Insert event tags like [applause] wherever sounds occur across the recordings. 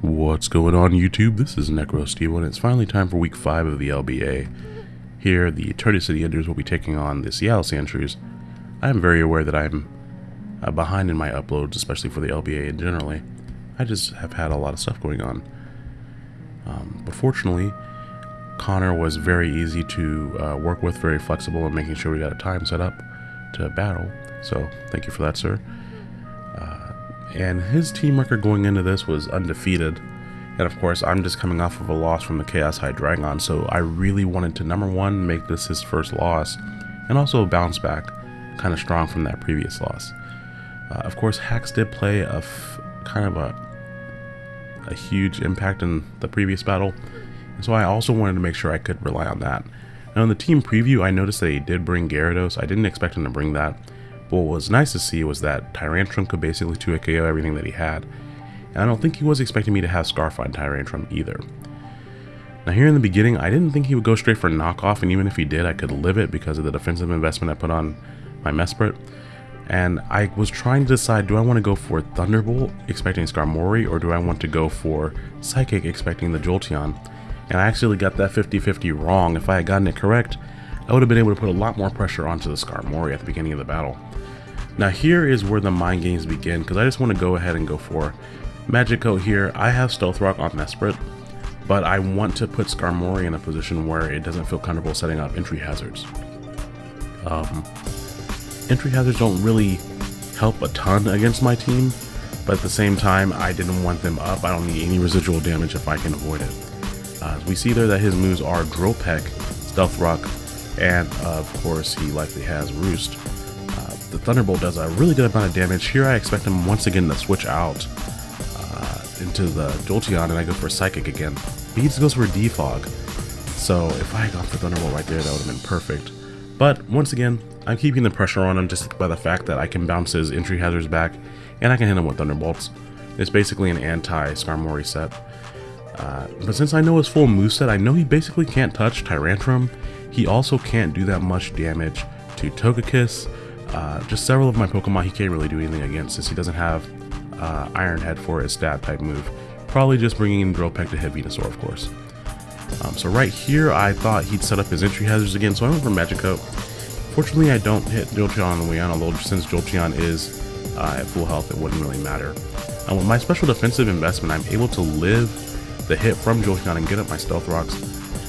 What's going on YouTube? This is NecroSteve and it's finally time for week 5 of the LBA. Here, the Eternity City Enders will be taking on the Seattle Sandshrews. I am very aware that I'm uh, behind in my uploads, especially for the LBA and generally. I just have had a lot of stuff going on. Um, but fortunately, Connor was very easy to uh, work with, very flexible in making sure we got a time set up to battle. So, thank you for that, sir and his team record going into this was undefeated. And of course, I'm just coming off of a loss from the Chaos High Dragon, so I really wanted to, number one, make this his first loss, and also bounce back kind of strong from that previous loss. Uh, of course, Hax did play a kind of a, a huge impact in the previous battle, so I also wanted to make sure I could rely on that. Now in the team preview, I noticed that he did bring Gyarados. I didn't expect him to bring that, what was nice to see was that Tyrantrum could basically 2 KO everything that he had. And I don't think he was expecting me to have Scarf on Tyrantrum either. Now here in the beginning, I didn't think he would go straight for knockoff, and even if he did, I could live it because of the defensive investment I put on my Mesprit. And I was trying to decide, do I want to go for Thunderbolt, expecting Skarmory, or do I want to go for Psychic, expecting the Jolteon? And I actually got that 50-50 wrong. If I had gotten it correct, I would have been able to put a lot more pressure onto the Skarmory at the beginning of the battle. Now here is where the mind games begin, because I just want to go ahead and go for Magic Coat here. I have Stealth Rock on Mesprit, but I want to put Skarmory in a position where it doesn't feel comfortable setting up entry hazards. Um, entry hazards don't really help a ton against my team, but at the same time, I didn't want them up. I don't need any residual damage if I can avoid it. Uh, we see there that his moves are Drill Peck, Stealth Rock, and of course he likely has Roost the Thunderbolt does a really good amount of damage. Here I expect him once again to switch out uh, into the Jolteon and I go for Psychic again. Just goes for Defog. So if I had gone for Thunderbolt right there, that would have been perfect. But once again, I'm keeping the pressure on him just by the fact that I can bounce his entry hazards back and I can hit him with Thunderbolts. It's basically an anti-Skarmory set. Uh, but since I know his full moveset, I know he basically can't touch Tyrantrum. He also can't do that much damage to Togekiss, uh, just several of my Pokemon he can't really do anything against since he doesn't have uh, Iron Head for his stab type move. Probably just bringing in Drill Peck to hit Venusaur, of course. Um, so right here, I thought he'd set up his entry hazards again, so I went for Magic Coat. Fortunately, I don't hit Jolteon on the way on, although since Jolteon is uh, at full health, it wouldn't really matter. And with my special defensive investment, I'm able to live the hit from Jolteon and get up my Stealth Rocks.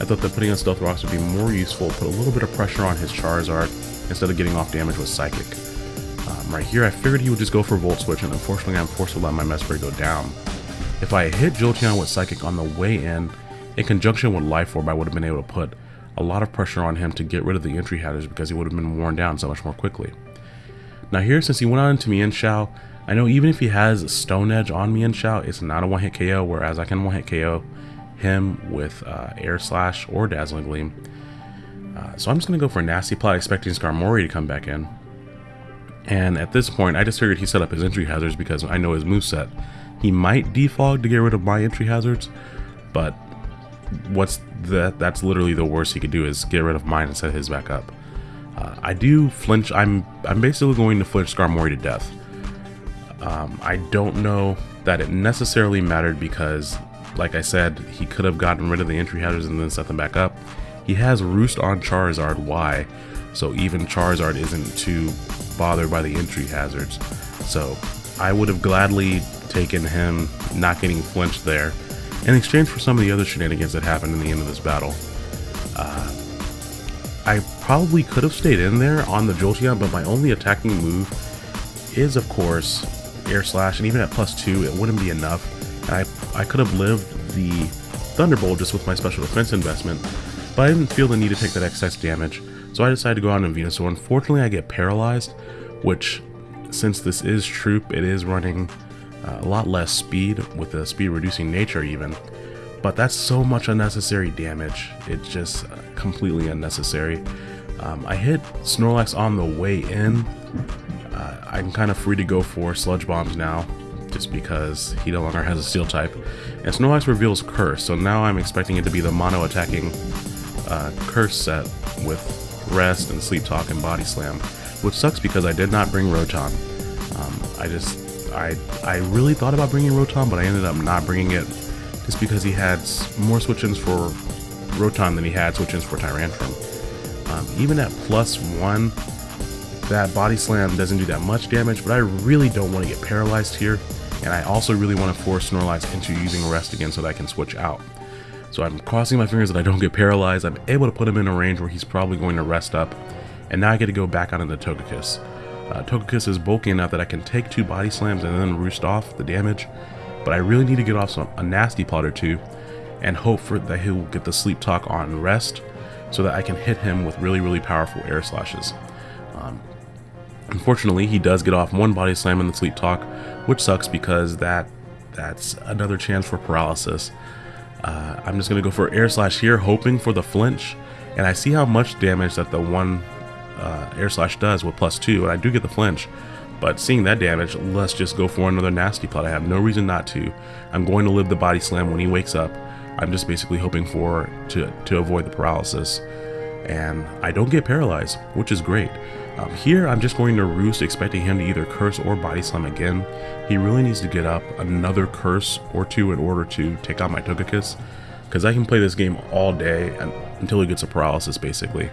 I thought that putting on Stealth Rocks would be more useful, put a little bit of pressure on his Charizard, instead of getting off damage with Psychic. Um, right here, I figured he would just go for Volt Switch, and unfortunately I'm forced to let my Mesprit go down. If I hit Jolteon with Psychic on the way in, in conjunction with Life Orb, I would have been able to put a lot of pressure on him to get rid of the entry hazards because he would have been worn down so much more quickly. Now here, since he went on into Mienshao, I know even if he has Stone Edge on Mienshao, it's not a one-hit KO, whereas I can one-hit KO him with uh, Air Slash or Dazzling Gleam. Uh, so I'm just going to go for a Nasty Plot, expecting Skarmory to come back in. And at this point, I just figured he set up his entry hazards because I know his move set. He might defog to get rid of my entry hazards, but what's that? That's literally the worst he could do is get rid of mine and set his back up. Uh, I do flinch. I'm I'm basically going to flinch Skarmory to death. Um, I don't know that it necessarily mattered because, like I said, he could have gotten rid of the entry hazards and then set them back up. He has Roost on Charizard Y, so even Charizard isn't too bothered by the entry hazards. So I would have gladly taken him not getting flinched there in exchange for some of the other shenanigans that happened in the end of this battle. Uh, I probably could have stayed in there on the Jolteon, but my only attacking move is, of course, Air Slash, and even at plus two, it wouldn't be enough. I, I could have lived the Thunderbolt just with my special defense investment, but I didn't feel the need to take that excess damage, so I decided to go out on Venusaur. Unfortunately, I get paralyzed, which, since this is Troop, it is running uh, a lot less speed, with the speed reducing nature even. But that's so much unnecessary damage. It's just uh, completely unnecessary. Um, I hit Snorlax on the way in. Uh, I'm kind of free to go for Sludge Bombs now, just because he no longer has a Steel type. And Snorlax reveals Curse, so now I'm expecting it to be the mono attacking uh, curse set with rest and sleep talk and body slam, which sucks because I did not bring Rotom. Um, I just I, I really thought about bringing Rotom, but I ended up not bringing it just because he had more switch-ins for Rotom than he had switch-ins for Tyrantrum. Um, even at plus one, that Body Slam doesn't do that much damage, but I really don't want to get paralyzed here, and I also really want to force Snorlax into using Rest again so that I can switch out. So I'm crossing my fingers that I don't get paralyzed. I'm able to put him in a range where he's probably going to rest up, and now I get to go back onto the Togekiss. Uh, Togekiss is bulky enough that I can take two Body Slams and then roost off the damage, but I really need to get off some, a nasty plot or two, and hope for that he'll get the Sleep Talk on rest, so that I can hit him with really, really powerful air slashes. Um, Unfortunately, he does get off one body slam in the sleep talk, which sucks because that that's another chance for paralysis. Uh, I'm just to go for air slash here, hoping for the flinch, and I see how much damage that the one uh, air slash does with plus two, and I do get the flinch. But seeing that damage, let's just go for another nasty plot. I have no reason not to. I'm going to live the body slam when he wakes up. I'm just basically hoping for to, to avoid the paralysis. And I don't get paralyzed, which is great. Um, here, I'm just going to Roost, expecting him to either Curse or Body Slam again. He really needs to get up another Curse or two in order to take out my Togekiss, because I can play this game all day and, until he gets a paralysis, basically.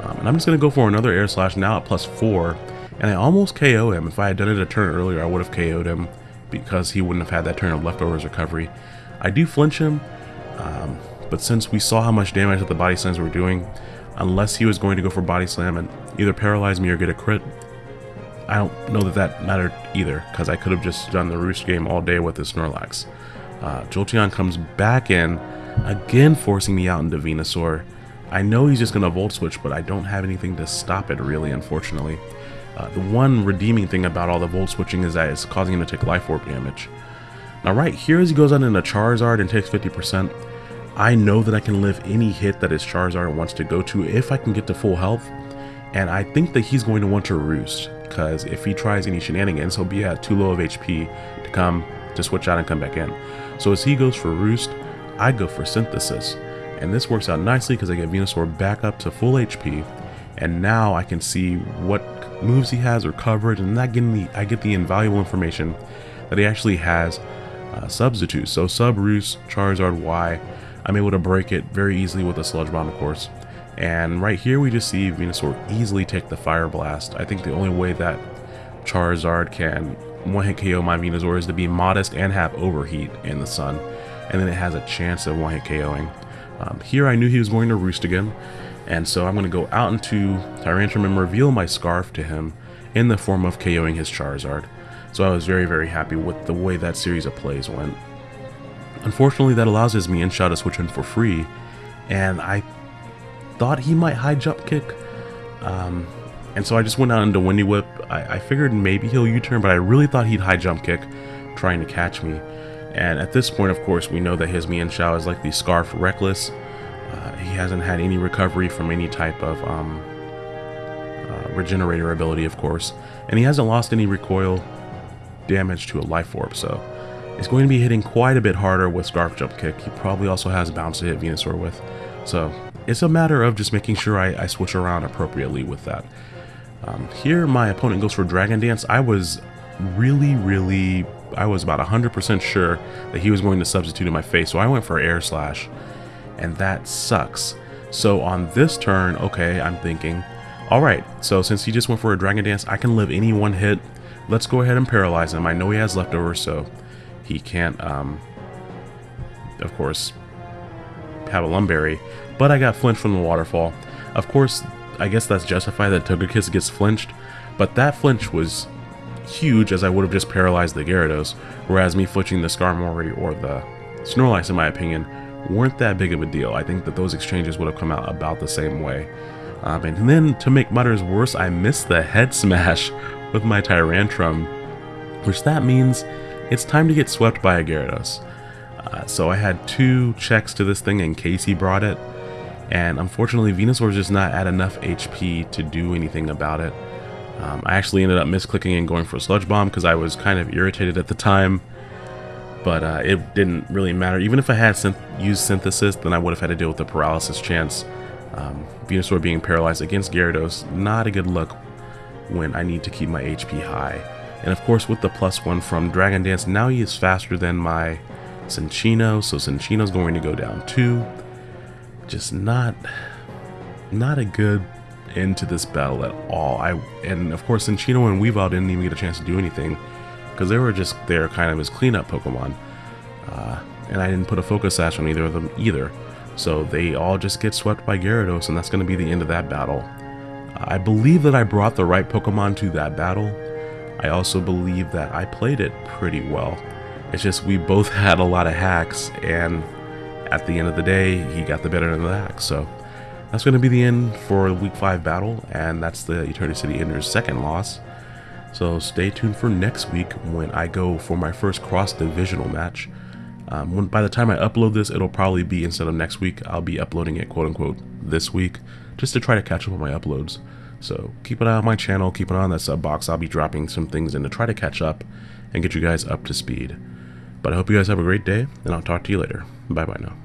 Um, and I'm just going to go for another Air Slash now at plus 4, and I almost KO him. If I had done it a turn earlier, I would have KO'd him, because he wouldn't have had that turn of Leftovers recovery. I do flinch him, um, but since we saw how much damage that the Body Slams were doing, unless he was going to go for Body Slam and either paralyze me or get a crit. I don't know that that mattered either, because I could have just done the Roost game all day with the Snorlax. Uh, Jolteon comes back in, again forcing me out into Venusaur. I know he's just going to Volt Switch, but I don't have anything to stop it really, unfortunately. Uh, the one redeeming thing about all the Volt Switching is that it's causing him to take Life Orb damage. Now right here as he goes out into Charizard and takes 50%, I know that I can live any hit that his Charizard wants to go to if I can get to full health, and I think that he's going to want to roost, because if he tries any shenanigans, he'll be at too low of HP to come to switch out and come back in. So as he goes for roost, I go for synthesis. And this works out nicely because I get Venusaur back up to full HP, and now I can see what moves he has or coverage, and that getting the I get the invaluable information that he actually has uh, substitutes. So sub roost, Charizard Y, I'm able to break it very easily with a Sludge Bomb, of course. And right here we just see Venusaur easily take the Fire Blast. I think the only way that Charizard can one-hit KO my Venusaur is to be modest and have Overheat in the sun. And then it has a chance of one-hit KOing. Um, here I knew he was going to Roost again. And so I'm going to go out into Tyrantrum and reveal my Scarf to him in the form of KOing his Charizard. So I was very, very happy with the way that series of plays went. Unfortunately, that allows his Mienshao to switch in for free, and I thought he might high jump kick. Um, and so I just went out into Windy Whip. I, I figured maybe he'll U-turn, but I really thought he'd high jump kick, trying to catch me. And at this point, of course, we know that his Mienshao is like the Scarf Reckless. Uh, he hasn't had any recovery from any type of um, uh, regenerator ability, of course. And he hasn't lost any recoil damage to a Life Orb, so he's going to be hitting quite a bit harder with Scarf Jump Kick. He probably also has Bounce to hit Venusaur with. So it's a matter of just making sure I, I switch around appropriately with that. Um, here, my opponent goes for Dragon Dance. I was really, really, I was about 100% sure that he was going to substitute in my face, so I went for Air Slash, and that sucks. So on this turn, okay, I'm thinking, alright, so since he just went for a Dragon Dance, I can live any one hit. Let's go ahead and paralyze him. I know he has leftovers, so he can't, um, of course, have a Lum Berry but I got flinched from the waterfall. Of course, I guess that's justified that Togekiss gets flinched, but that flinch was huge as I would have just paralyzed the Gyarados, whereas me flinching the Skarmory or the Snorlax, in my opinion, weren't that big of a deal. I think that those exchanges would have come out about the same way. Um, and then, to make matters worse, I missed the head smash [laughs] with my Tyrantrum, which that means it's time to get swept by a Gyarados. Uh, so I had two checks to this thing in case he brought it, and unfortunately Venusaur's just not at enough HP to do anything about it. Um, I actually ended up misclicking and going for a Sludge Bomb because I was kind of irritated at the time, but uh, it didn't really matter. Even if I had synth used Synthesis, then I would have had to deal with the paralysis chance. Um, Venusaur being paralyzed against Gyarados, not a good look when I need to keep my HP high. And of course with the plus one from Dragon Dance, now he is faster than my Cinccino, so Cinccino's going to go down two. Just not, not a good end to this battle at all. I And of course Cinccino and Weavile didn't even get a chance to do anything because they were just there kind of as cleanup Pokemon. Uh, and I didn't put a Focus Sash on either of them either. So they all just get swept by Gyarados, and that's going to be the end of that battle. I believe that I brought the right Pokemon to that battle. I also believe that I played it pretty well. It's just we both [laughs] had a lot of hax, and at the end of the day, he got the better of the hax. So that's going to be the end for Week 5 battle, and that's the Eternity City Ender's second loss. So stay tuned for next week when I go for my first cross-divisional match. Um, when, by the time I upload this, it'll probably be, instead of next week, I'll be uploading it quote-unquote this week, just to try to catch up on my uploads. So keep an eye on my channel, keep an eye on that sub box, I'll be dropping some things in to try to catch up and get you guys up to speed. But I hope you guys have a great day, and I'll talk to you later. Bye-bye now.